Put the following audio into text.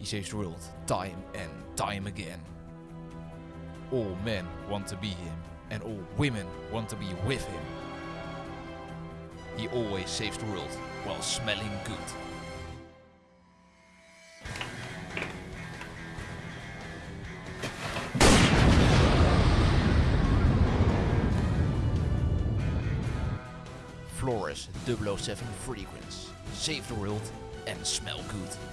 He saves the world time and time again. All men want to be him, and all women want to be with him. He always saves the world while smelling good. Flores 007 Fragrance. Save the world and smell good.